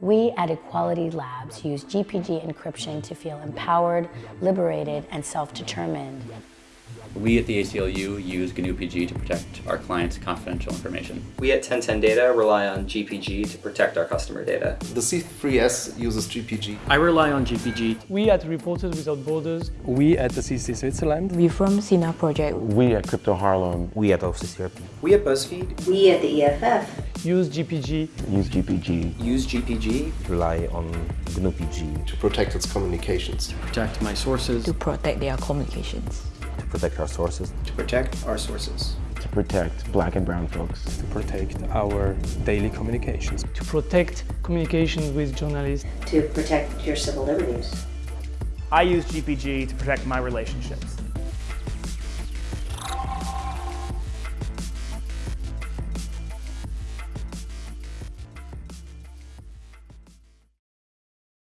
We at Equality Labs use GPG encryption to feel empowered, liberated, and self-determined. We at the ACLU use GNU-PG to protect our clients' confidential information. We at 1010 Data rely on GPG to protect our customer data. The C3S uses GPG. I rely on GPG. We at Reporters Without Borders. We at the CC Switzerland. We from Sinar Project. We at Crypto Harlem. We at OFCCRP. We at BuzzFeed. We at the EFF. Use GPG. Use GPG. Use GPG. Rely on GNU-PG. To protect its communications. To protect my sources. To protect their communications. To protect our sources. To protect our sources. To protect black and brown folks. To protect our daily communications. To protect communication with journalists. To protect your civil liberties. I use GPG to protect my relationships.